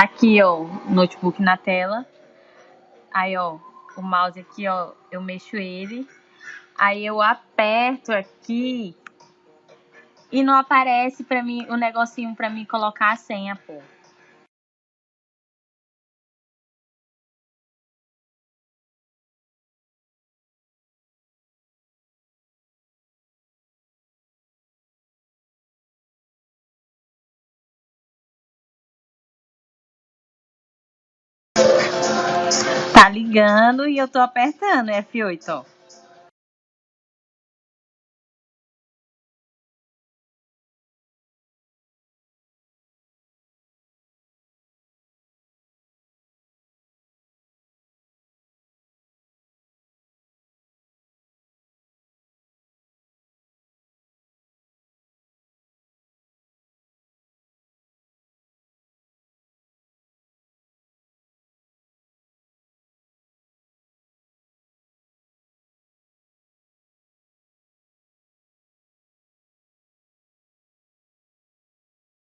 Tá aqui, ó, o notebook na tela. Aí, ó, o mouse aqui, ó, eu mexo ele. Aí eu aperto aqui e não aparece para mim o negocinho para mim colocar a senha, pô. Tá ligando e eu tô apertando F8, ó.